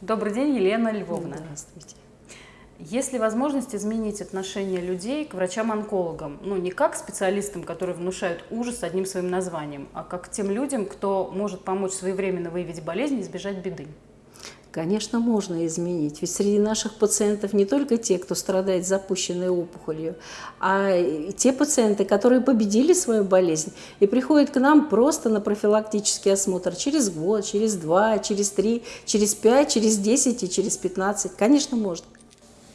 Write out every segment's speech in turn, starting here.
Добрый день, Елена Львовна. Здравствуйте. Есть ли возможность изменить отношение людей к врачам-онкологам? Ну, не как специалистам, которые внушают ужас одним своим названием, а как к тем людям, кто может помочь своевременно выявить болезнь и избежать беды. Конечно, можно изменить. Ведь среди наших пациентов не только те, кто страдает запущенной опухолью, а и те пациенты, которые победили свою болезнь и приходят к нам просто на профилактический осмотр через год, через два, через три, через пять, через десять и через пятнадцать. Конечно, можно.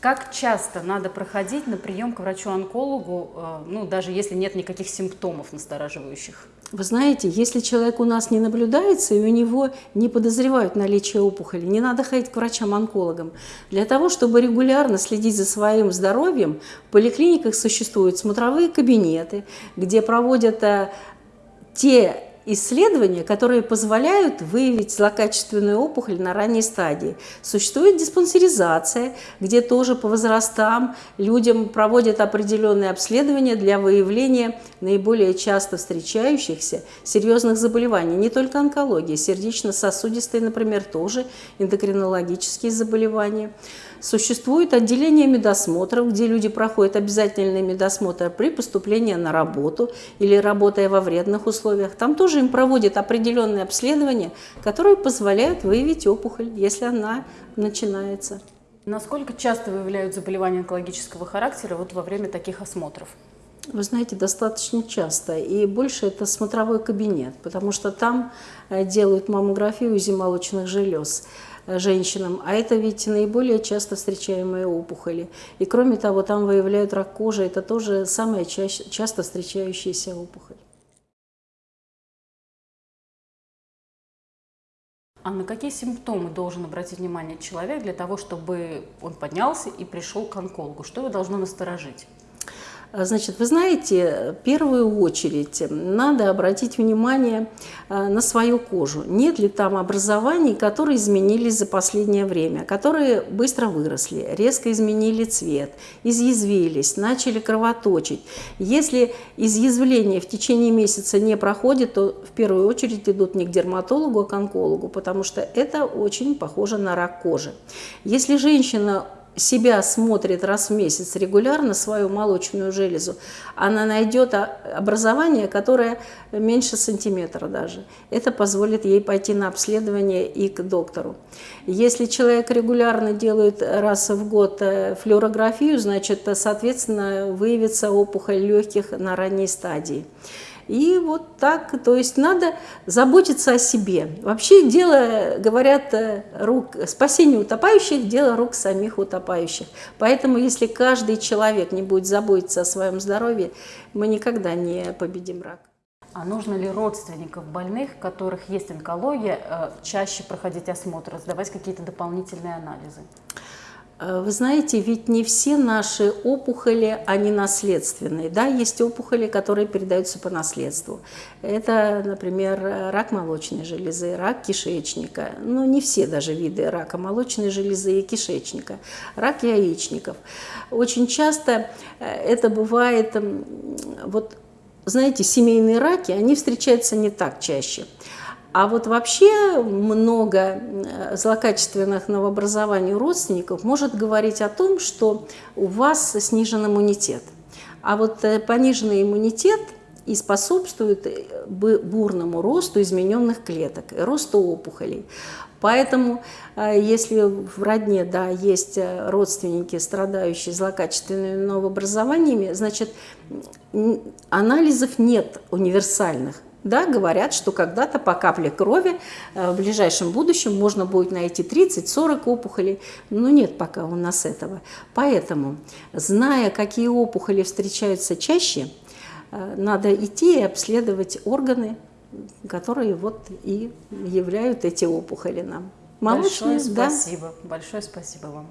Как часто надо проходить на прием к врачу-онкологу, э, ну, даже если нет никаких симптомов настораживающих? Вы знаете, если человек у нас не наблюдается и у него не подозревают наличие опухоли, не надо ходить к врачам-онкологам. Для того, чтобы регулярно следить за своим здоровьем, в поликлиниках существуют смотровые кабинеты, где проводят э, те исследования, которые позволяют выявить злокачественную опухоль на ранней стадии. Существует диспансеризация, где тоже по возрастам людям проводят определенные обследования для выявления наиболее часто встречающихся серьезных заболеваний. Не только онкология, сердечно-сосудистые, например, тоже эндокринологические заболевания. Существует отделение медосмотров, где люди проходят обязательный медосмотр при поступлении на работу или работая во вредных условиях. Там тоже им проводят определенные обследования, которые позволяют выявить опухоль, если она начинается. Насколько часто выявляют заболевания онкологического характера вот во время таких осмотров? Вы знаете, достаточно часто. И больше это смотровой кабинет, потому что там э, делают маммографию УЗИ молочных желез женщинам, а это ведь наиболее часто встречаемые опухоли. И кроме того, там выявляют рак кожи, это тоже самая ча часто встречающаяся опухоль. А на какие симптомы должен обратить внимание человек для того, чтобы он поднялся и пришел к онкологу? Что его должно насторожить? А, значит, вы знаете, в первую очередь надо обратить внимание а, на свою кожу. Нет ли там образований, которые изменились за последнее время, которые быстро выросли, резко изменили цвет, изъязвились, начали кровоточить. Если изъязвление в течение месяца не проходит, то в первую очередь идут не к дерматологу, а к онкологу, потому что это очень похоже на рак кожи. Если женщина себя смотрит раз в месяц регулярно, свою молочную железу, она найдет образование, которое меньше сантиметра даже. Это позволит ей пойти на обследование и к доктору. Если человек регулярно делает раз в год э, флюорографию, значит, соответственно, выявится опухоль легких на ранней стадии. И вот так, то есть надо заботиться о себе. Вообще дело, говорят, э, рук, спасение утопающих – дело рук самих утопающих. Поэтому если каждый человек не будет заботиться о своем здоровье, мы никогда не победим рак. А нужно ли родственников больных, у которых есть онкология, э, чаще проходить осмотр, сдавать какие-то дополнительные анализы? Э, вы знаете, ведь не все наши опухоли, они наследственные. Да, есть опухоли, которые передаются по наследству. Это, например, рак молочной железы, рак кишечника. Ну, не все даже виды рака молочной железы и кишечника. Рак яичников. Очень часто э, это бывает, вот, знаете, семейные раки, они встречаются не так чаще. А вот вообще много э, злокачественных новообразований у родственников может говорить о том, что у вас снижен иммунитет. А вот э, пониженный иммунитет и способствует э, бурному росту измененных клеток, росту опухолей. Поэтому, если в родне да, есть родственники, страдающие злокачественными новообразованиями, значит, анализов нет универсальных. Да, говорят, что когда-то по капле крови э, в ближайшем будущем можно будет найти 30-40 опухолей, но нет пока у нас этого. Поэтому, зная, какие опухоли встречаются чаще, э, надо идти и обследовать органы, которые вот и являют эти опухоли нам. Молочные, Большое спасибо. Да? Большое спасибо вам.